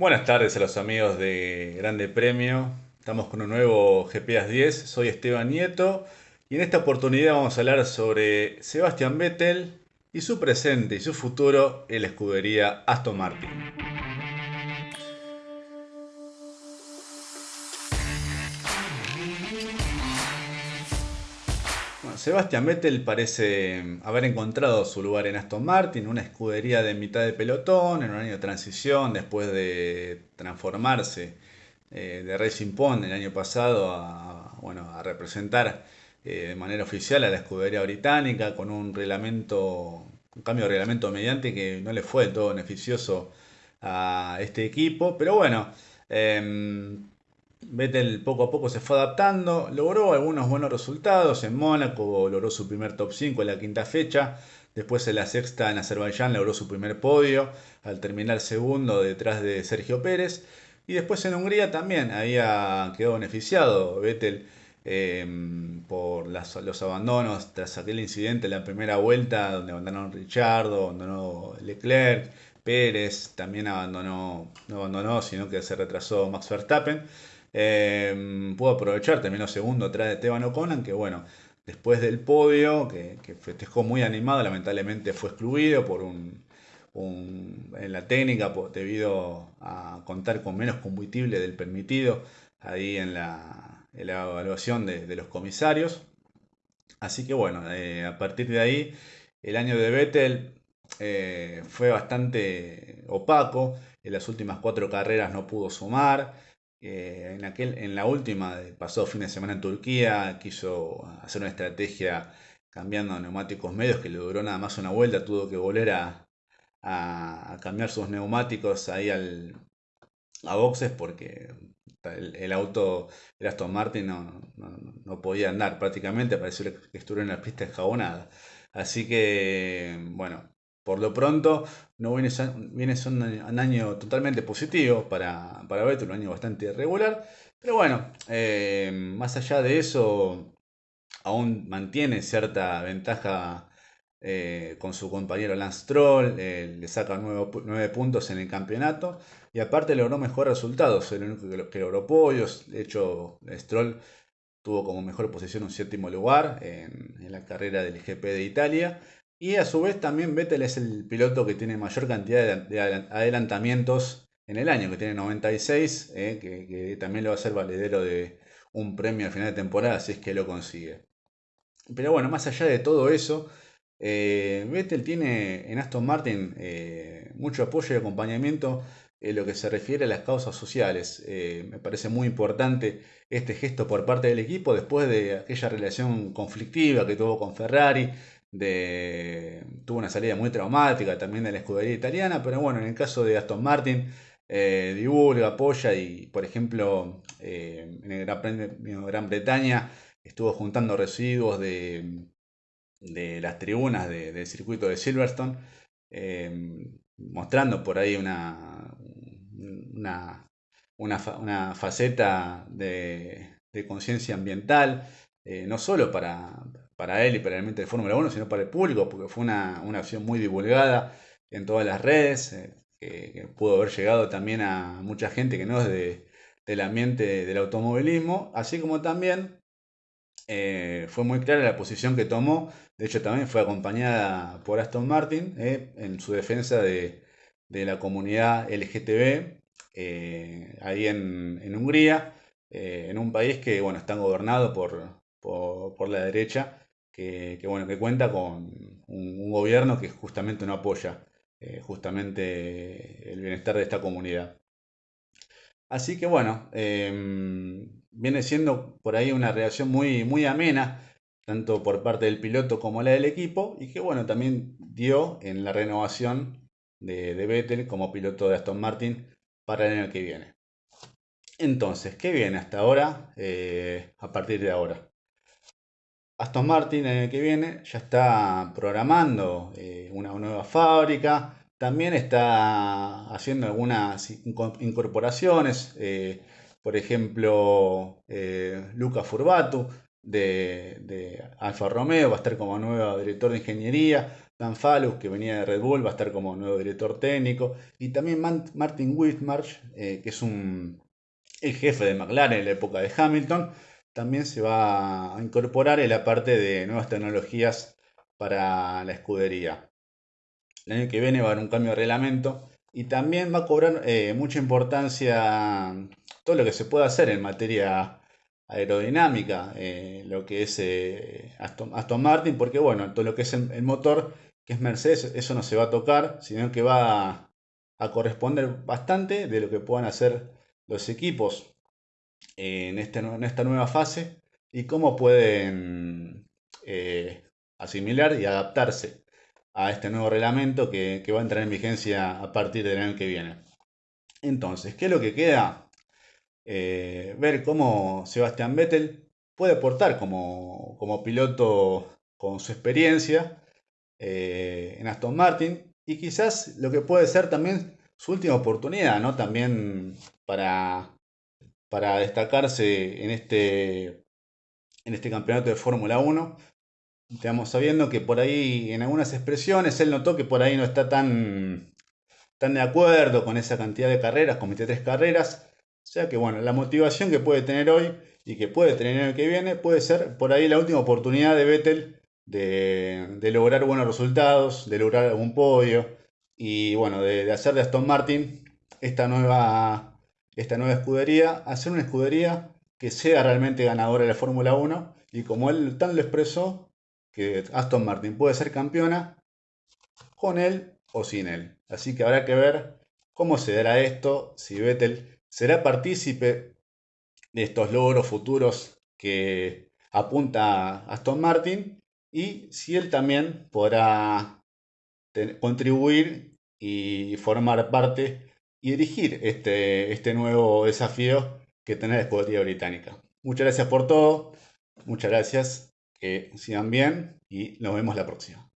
Buenas tardes a los amigos de Grande Premio. Estamos con un nuevo GPS 10. Soy Esteban Nieto y en esta oportunidad vamos a hablar sobre Sebastian Vettel y su presente y su futuro en la escudería Aston Martin. Sebastian Vettel parece mm, haber encontrado su lugar en Aston Martin, una escudería de mitad de pelotón, en un año de transición, después de transformarse eh, de Racing Point el año pasado a, bueno, a representar eh, de manera oficial a la escudería británica con un reglamento, un cambio de reglamento mediante que no le fue del todo beneficioso a este equipo, pero bueno, em, Vettel poco a poco se fue adaptando, logró algunos buenos resultados en Mónaco, logró su primer top 5 en la quinta fecha, después en la sexta en Azerbaiyán logró su primer podio al terminar segundo detrás de Sergio Pérez y después en Hungría también había quedado beneficiado Vettel em, por los abandonos tras aquel incidente en la primera vuelta donde abandonaron Richardo, abandonó Leclerc, Pérez también abandonó, no abandonó, sino que se retrasó Max Verstappen. Eh, pudo aprovechar, terminó segundo de Esteban O'Connor, que bueno, después del podio, que, festejó muy animado, lamentablemente fue excluido por un, en la técnica debido a contar con menos combustible del permitido ahí en la, evaluación de, los comisarios. Así que bueno, eh, a partir de ahí el año de Vettel eh, fue bastante opaco. En las últimas cuatro carreras no pudo sumar. Eh, en, aquel, en la última, pasado fin de semana en Turquía, quiso hacer una estrategia cambiando neumáticos medios que le duró nada más una vuelta, tuvo que volver a, cambiar sus neumáticos ahí al, a boxes porque el, auto, el Aston Martin, no, no, podía andar prácticamente, pareció que estuviera en la pista escabonada. Así que, bueno, por lo pronto, no viene, un año totalmente positivo para, para Beto, un año bastante irregular. Pero bueno, eh, más allá de eso, aún mantiene cierta ventaja eh, con su compañero Lance Stroll, eh, le saca nueve, puntos en el campeonato. Y aparte logró mejores resultados, el único que, logró podios, de hecho Stroll tuvo como mejor posición un séptimo lugar en, en la carrera del GP de Italia y a su vez también Vettel es el piloto que tiene mayor cantidad de adelantamientos en el año, que tiene 96, eh, que, también lo va a ser valedero de un premio al final de temporada si es que lo consigue. Pero bueno, más allá de todo eso, eh, Vettel tiene en Aston Martin eh, mucho apoyo y acompañamiento en lo que se refiere a las causas sociales. me parece muy importante este gesto por parte del equipo después de aquella relación conflictiva que tuvo con Ferrari, de, tuvo una salida muy traumática también de la escudería italiana, pero bueno, en el caso de Aston Martin, eh, divulga, apoya y, por ejemplo, eh, en el Gran, Bretaña estuvo juntando residuos de, de las tribunas del circuito de Silverstone, eh, mostrando por ahí una, una, una, faceta de, de conciencia ambiental, no solo para, para él y para el mente de Fórmula 1, sino para el público, porque fue una, una acción muy divulgada en todas las redes, eh, que, pudo haber llegado también a mucha gente que no es de, del ambiente del automovilismo, así como también eh, fue muy clara la posición que tomó, de hecho también fue acompañada por Aston Martin eh, en su defensa de, la comunidad LGTB ahí en, Hungría, en un país que bueno, está gobernado por, por la derecha que, bueno, que cuenta con un, gobierno que justamente no apoya eh, justamente el bienestar de esta comunidad. Así que bueno, em, viene siendo por ahí una reacción muy, muy amena, tanto por parte del piloto como la del equipo, y que bueno, también dio en la renovación de, de Vettel como piloto de Aston Martin para el año que viene. Entonces, ¿qué viene hasta ahora? Eh, a partir de ahora. Aston Martin el año que viene ya está programando eh, una nueva fábrica, también está haciendo algunas incorporaciones, eh, por ejemplo, eh, Luca Furbatu, de, Alfa Romeo, va a estar como nuevo director de ingeniería. Dan Falus, que venía de Red Bull, va a estar como nuevo director técnico. Y también Martin Whitmarsh, que es un, el jefe de McLaren en la época de Hamilton, también se va a incorporar en la parte de nuevas tecnologías para la escudería. El año que viene va a haber un cambio de reglamento y también va a cobrar eh, mucha importancia todo lo que se puede hacer en materia aerodinámica, eh, lo que es eh, Aston, Martin, porque bueno, todo lo que es el, motor, que es Mercedes, eso no se va a tocar, sino que va a, corresponder bastante de lo que puedan hacer los equipos en, este, en esta nueva fase y cómo pueden asimilar y adaptarse a este nuevo reglamento que, va a entrar en vigencia a partir del año que viene. Entonces, ¿qué es lo que queda? Eh, ver cómo Sebastián Vettel puede aportar como, piloto con su experiencia eh, en Aston Martin y quizás lo que puede ser también su última oportunidad, ¿no? También para, para destacarse en este, en este campeonato de Fórmula 1 Estamos sabiendo que por ahí, en algunas expresiones, él notó que por ahí no está tan, tan de acuerdo con esa cantidad de carreras, con 23 carreras. O sea que, bueno, la motivación que puede tener hoy y que puede tener el que viene puede ser por ahí la última oportunidad de Vettel de, lograr buenos resultados, de lograr algún podio y, bueno, de, hacer de Aston Martin esta nueva, esta nueva escudería, hacer una escudería que sea realmente ganadora de la Fórmula 1 y como él tan lo expresó, que Aston Martin puede ser campeona con él o sin él. Así que habrá que ver cómo se dará esto, si Vettel será partícipe de estos logros futuros que apunta Aston Martin y si él también podrá contribuir y formar parte y dirigir este, este nuevo desafío que tiene la escudería británica. Muchas gracias por todo, muchas gracias que sigan bien y nos vemos la próxima.